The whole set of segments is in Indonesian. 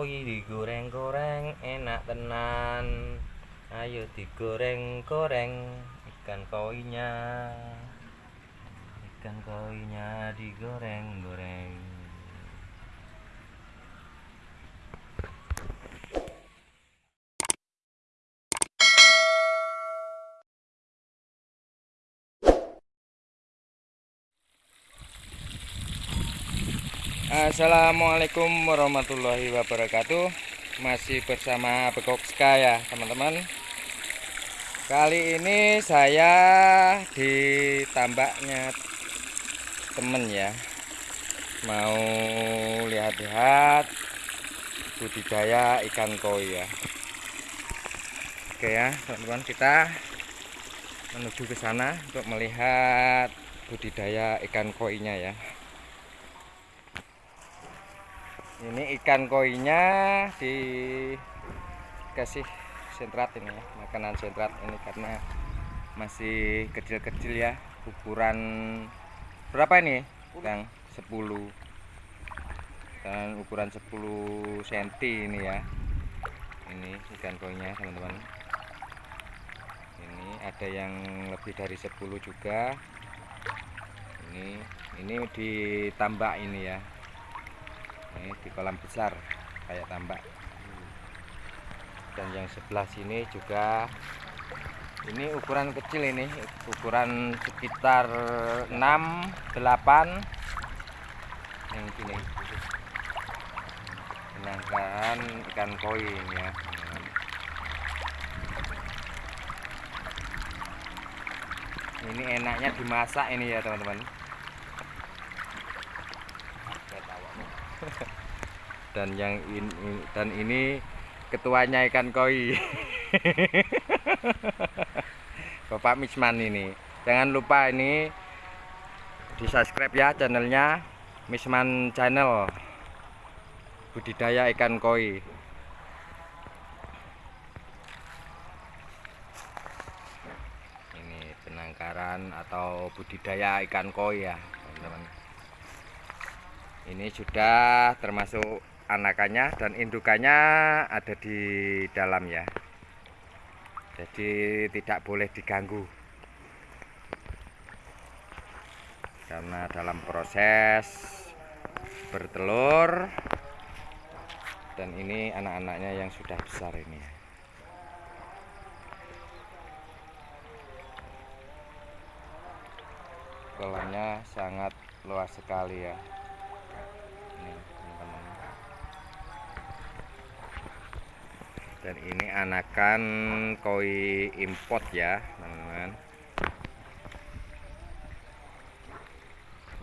koi digoreng-goreng enak tenan. Ayo digoreng-goreng ikan koinya. Ikan koinya digoreng-goreng Assalamualaikum warahmatullahi wabarakatuh. Masih bersama Bekokska ya teman-teman. Kali ini saya di tambaknya temen ya. Mau lihat-lihat budidaya ikan koi ya. Oke ya teman-teman kita menuju ke sana untuk melihat budidaya ikan koinya ya ini ikan koinya dikasih sentrat ini ya makanan sentrat ini karena masih kecil-kecil ya ukuran berapa ini Kang? 10 dan ukuran 10 cm ini ya. Ini ikan koinya teman-teman. Ini ada yang lebih dari 10 juga. Ini ini ditambah ini ya ini di kolam besar kayak tambak. Dan yang sebelah sini juga ini ukuran kecil ini ukuran sekitar 6 8 yang gini. Penangkaran ikan koi ya. Ini enaknya dimasak ini ya teman-teman dan yang ini dan ini ketuanya ikan koi. Bapak Misman ini. Jangan lupa ini di subscribe ya channelnya Misman channel. Budidaya ikan koi. Ini penangkaran atau budidaya ikan koi ya teman-teman. Ini sudah termasuk anakannya dan indukannya ada di dalam ya. Jadi tidak boleh diganggu. Karena dalam proses bertelur dan ini anak-anaknya yang sudah besar ini. Kolamnya sangat luas sekali ya dan ini anakan koi import ya teman-teman.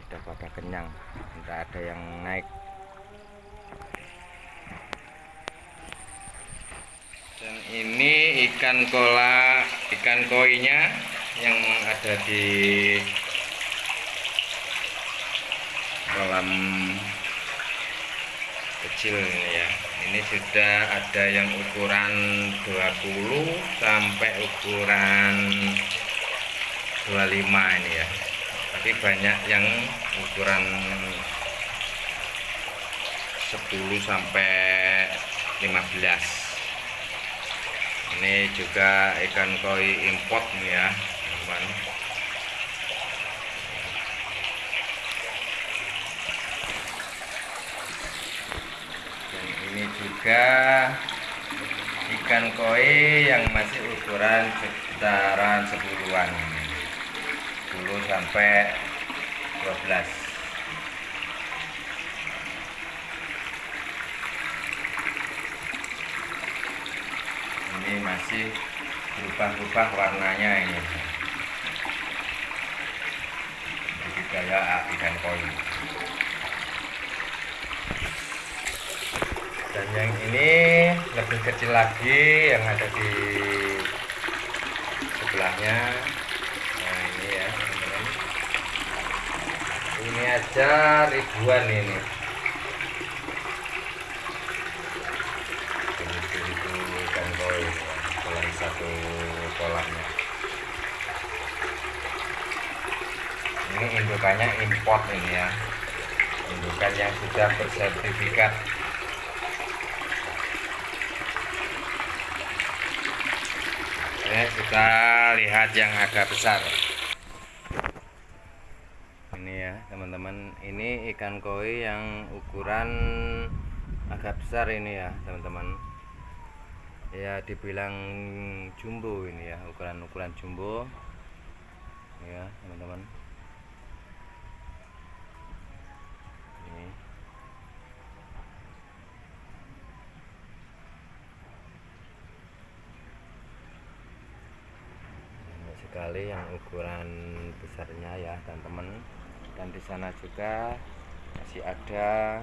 Udah pada kenyang tidak ada yang naik. Dan ini ikan kola ikan koinya yang ada di kolam kecil ini ya ini sudah ada yang ukuran 20 sampai ukuran 25 ini ya. Tapi banyak yang ukuran 10 sampai 15 ini juga ikan koi import nih ya teman-teman juga ikan koi yang masih ukuran sekitaran sepuluhan 10 sampai 12 ini masih berubah-ubah warnanya ini. Budidaya ikan koi yang ini lebih kecil lagi yang ada di sebelahnya. Nah ini ya teman-teman. Ini aja ribuan ini. Satu kolamnya. Ini indukannya import ini ya. Indukan yang sudah bersertifikat Oke, kita lihat yang agak besar. Ini ya, teman-teman. Ini ikan koi yang ukuran agak besar ini ya, teman-teman. Ya, dibilang jumbo ini ya, ukuran-ukuran jumbo. Ya, teman-teman. Ini. Banyak sekali yang ukuran besarnya ya teman-teman. Dan di sana juga masih ada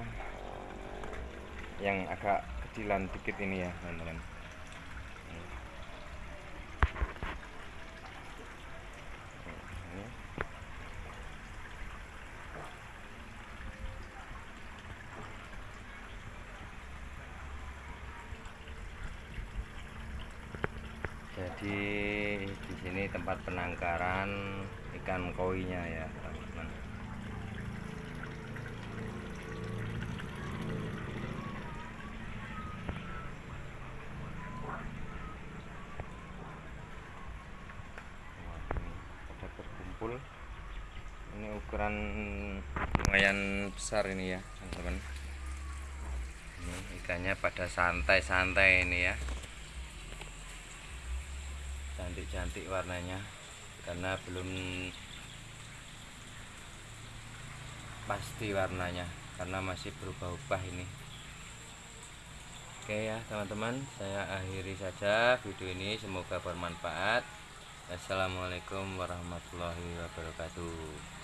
yang agak kecilan dikit ini ya teman-teman. Jadi di sini tempat penangkaran ikan koinya ya teman-teman. Pada ini ukuran lumayan besar ini ya teman-teman. Ini ikannya pada santai-santai ini ya cantik-cantik warnanya. Karena belum pasti warnanya. Karena masih berubah-ubah ini. Oke ya teman-teman. Saya akhiri saja video ini. Semoga bermanfaat. Assalamualaikum warahmatullahi wabarakatuh